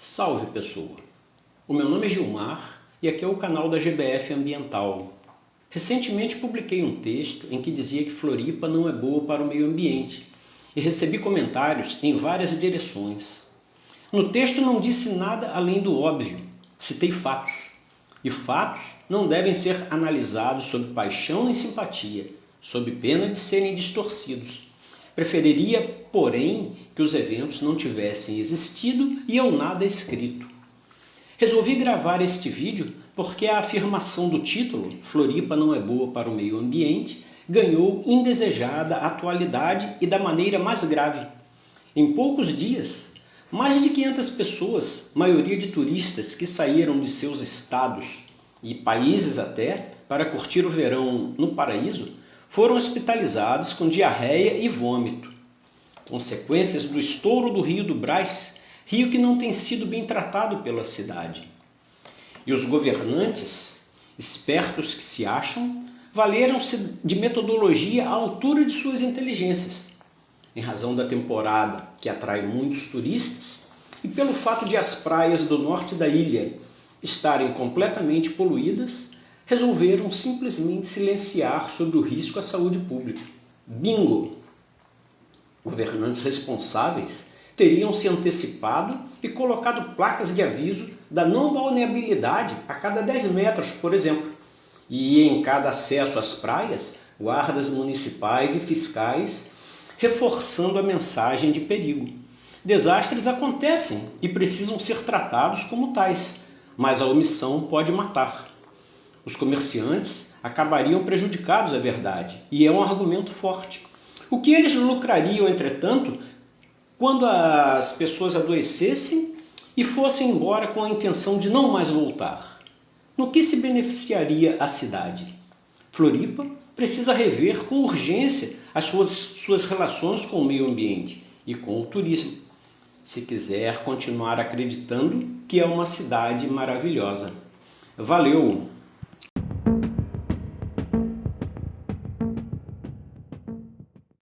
Salve pessoa! O meu nome é Gilmar e aqui é o canal da GBF Ambiental. Recentemente publiquei um texto em que dizia que Floripa não é boa para o meio ambiente e recebi comentários em várias direções. No texto não disse nada além do óbvio, citei fatos. E fatos não devem ser analisados sob paixão nem simpatia, sob pena de serem distorcidos. Preferiria, porém, que os eventos não tivessem existido e eu nada escrito. Resolvi gravar este vídeo porque a afirmação do título, Floripa não é boa para o meio ambiente, ganhou indesejada atualidade e da maneira mais grave. Em poucos dias, mais de 500 pessoas, maioria de turistas que saíram de seus estados e países até para curtir o verão no paraíso, foram hospitalizados com diarreia e vômito. Consequências do estouro do rio do Brás, rio que não tem sido bem tratado pela cidade. E os governantes, espertos que se acham, valeram-se de metodologia à altura de suas inteligências, em razão da temporada que atrai muitos turistas e pelo fato de as praias do norte da ilha estarem completamente poluídas resolveram simplesmente silenciar sobre o risco à saúde pública. Bingo! Governantes responsáveis teriam se antecipado e colocado placas de aviso da não balneabilidade a cada 10 metros, por exemplo, e em cada acesso às praias, guardas municipais e fiscais reforçando a mensagem de perigo. Desastres acontecem e precisam ser tratados como tais, mas a omissão pode matar os comerciantes acabariam prejudicados, é verdade, e é um argumento forte. O que eles lucrariam, entretanto, quando as pessoas adoecessem e fossem embora com a intenção de não mais voltar? No que se beneficiaria a cidade? Floripa precisa rever com urgência as suas, suas relações com o meio ambiente e com o turismo, se quiser continuar acreditando que é uma cidade maravilhosa. Valeu!